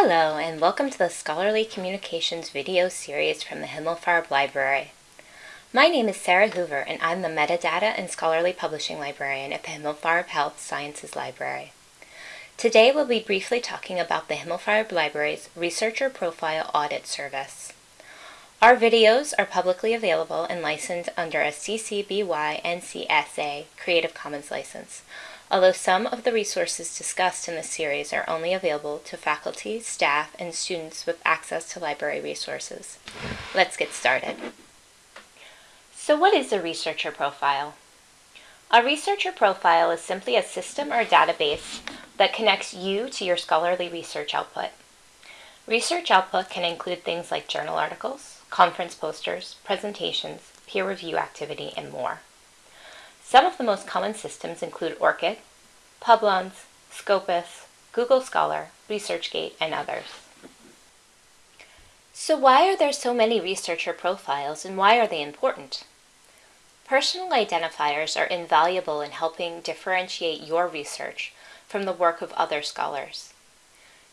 Hello and welcome to the Scholarly Communications video series from the Himmelfarb Library. My name is Sarah Hoover and I'm the Metadata and Scholarly Publishing Librarian at the Himmelfarb Health Sciences Library. Today we'll be briefly talking about the Himmelfarb Library's Researcher Profile Audit Service. Our videos are publicly available and licensed under a CC BY NC SA Creative Commons license, although some of the resources discussed in this series are only available to faculty, staff, and students with access to library resources. Let's get started. So what is a researcher profile? A researcher profile is simply a system or database that connects you to your scholarly research output. Research output can include things like journal articles, conference posters, presentations, peer review activity, and more. Some of the most common systems include ORCID, Publons, Scopus, Google Scholar, ResearchGate, and others. So why are there so many researcher profiles and why are they important? Personal identifiers are invaluable in helping differentiate your research from the work of other scholars.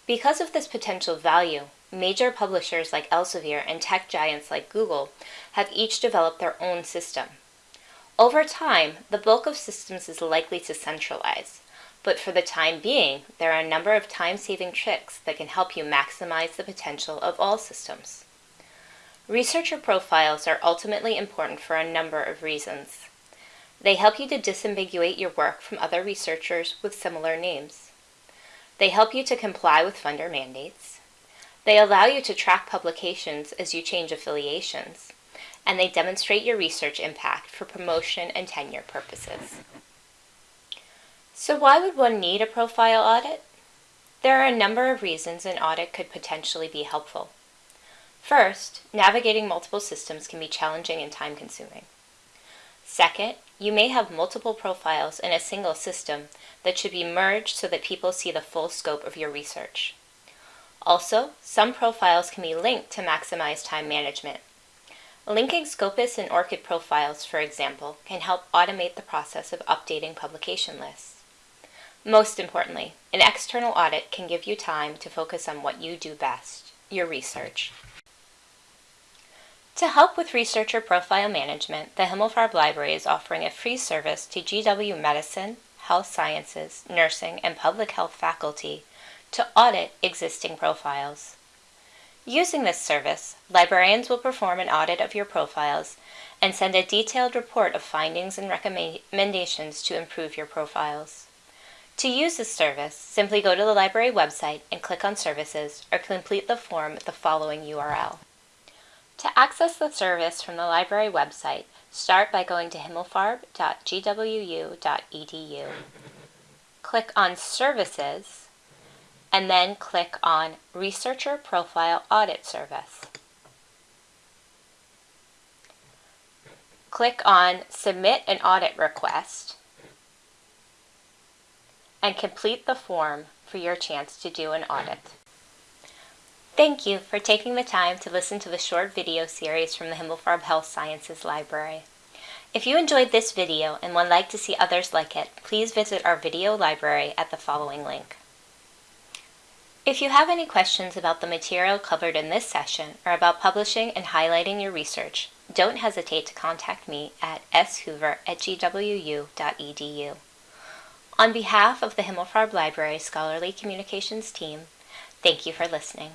Because of this potential value, major publishers like Elsevier and tech giants like Google have each developed their own system. Over time, the bulk of systems is likely to centralize, but for the time being, there are a number of time-saving tricks that can help you maximize the potential of all systems. Researcher profiles are ultimately important for a number of reasons. They help you to disambiguate your work from other researchers with similar names. They help you to comply with funder mandates. They allow you to track publications as you change affiliations and they demonstrate your research impact for promotion and tenure purposes. So why would one need a profile audit? There are a number of reasons an audit could potentially be helpful. First, navigating multiple systems can be challenging and time-consuming. Second, you may have multiple profiles in a single system that should be merged so that people see the full scope of your research. Also, some profiles can be linked to maximize time management, Linking Scopus and ORCID profiles, for example, can help automate the process of updating publication lists. Most importantly, an external audit can give you time to focus on what you do best, your research. To help with researcher profile management, the Himmelfarb Library is offering a free service to GW Medicine, Health Sciences, Nursing, and Public Health faculty to audit existing profiles. Using this service, librarians will perform an audit of your profiles and send a detailed report of findings and recommendations to improve your profiles. To use this service, simply go to the library website and click on Services or complete the form at the following URL. To access the service from the library website, start by going to himmelfarb.gwu.edu. Click on Services and then click on Researcher Profile Audit Service. Click on Submit an Audit Request and complete the form for your chance to do an audit. Thank you for taking the time to listen to the short video series from the Himmelfarb Health Sciences Library. If you enjoyed this video and would like to see others like it, please visit our video library at the following link. If you have any questions about the material covered in this session or about publishing and highlighting your research, don't hesitate to contact me at shoover at gwu.edu. On behalf of the Himmelfarb Library Scholarly Communications team, thank you for listening.